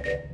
เ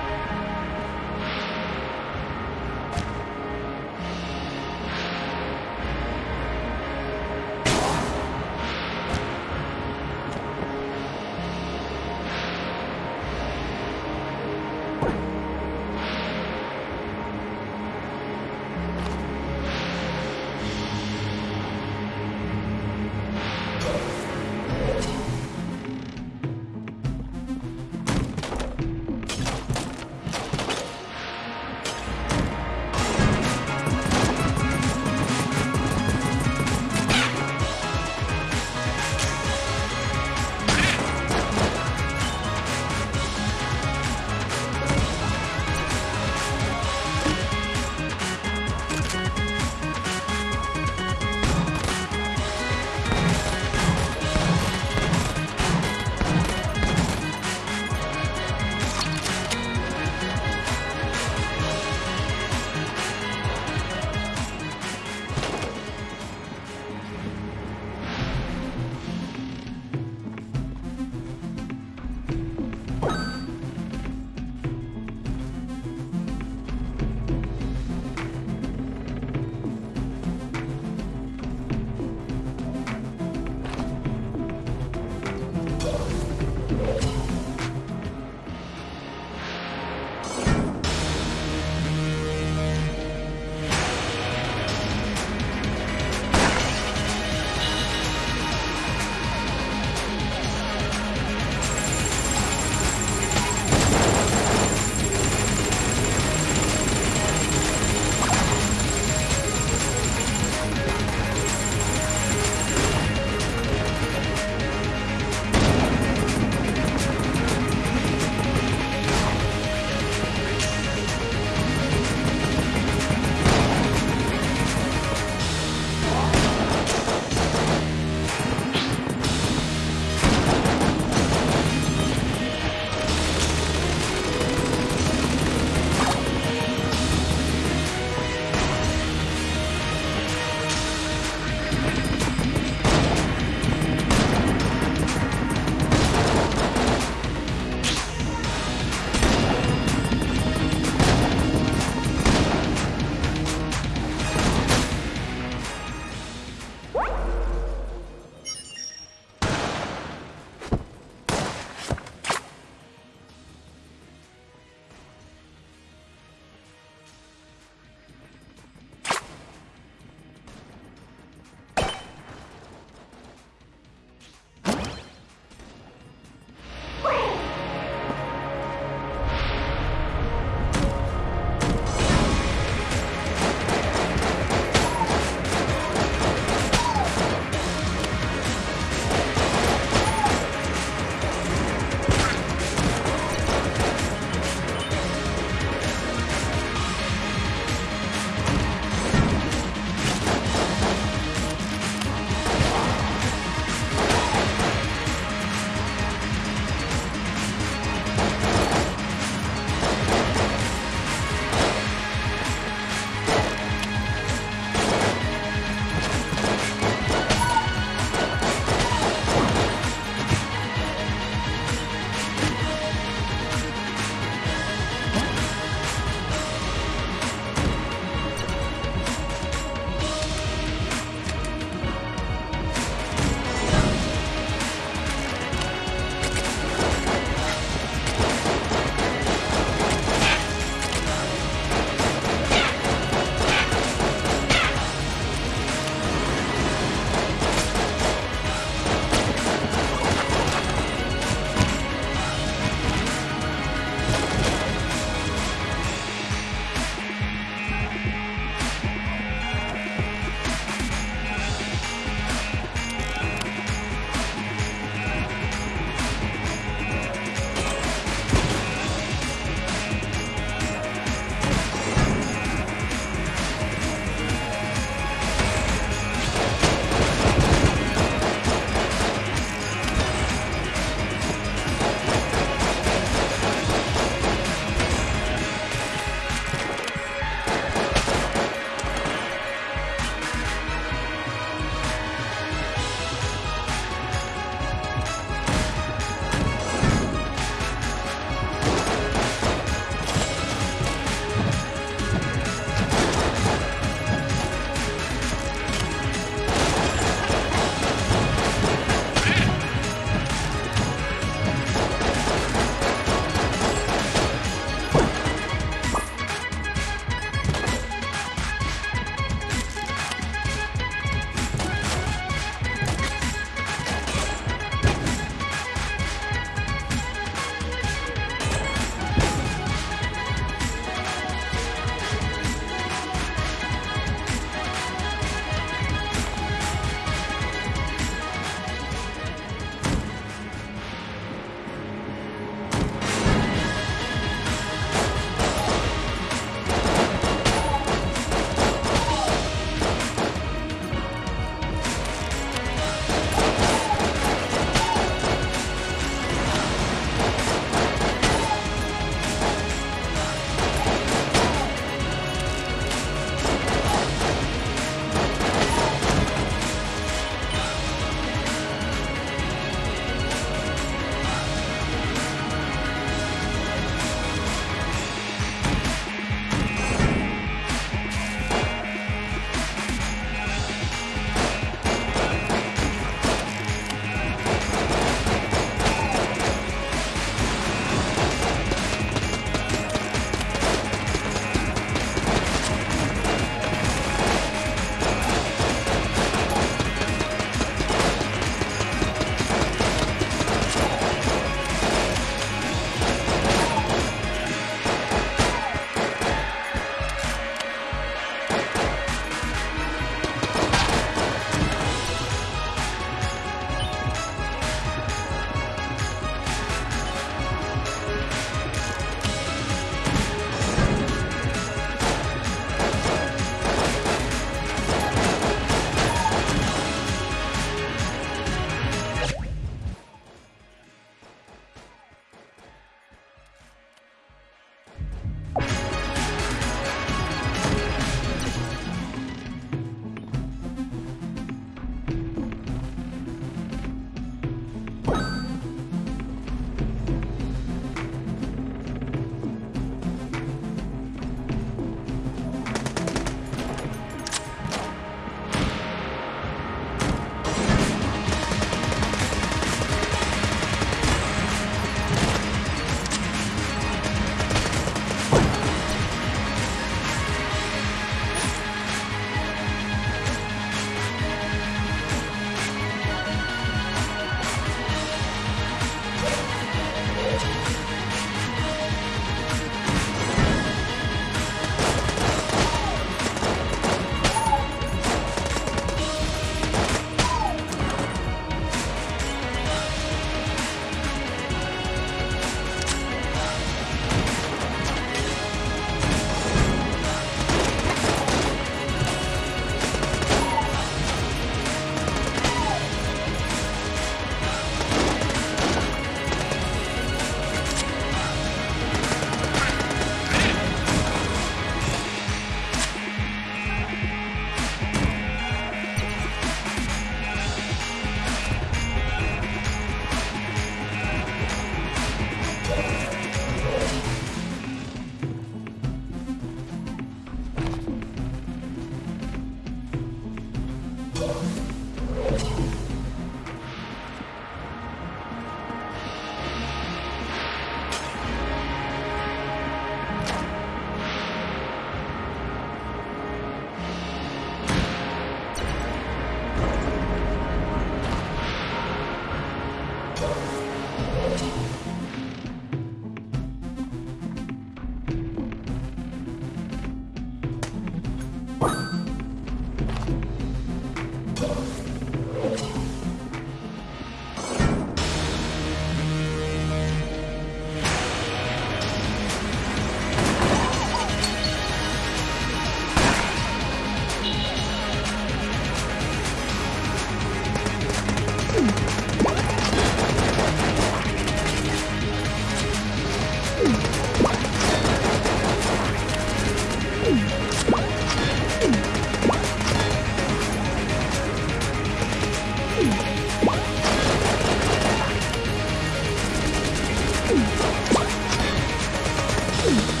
you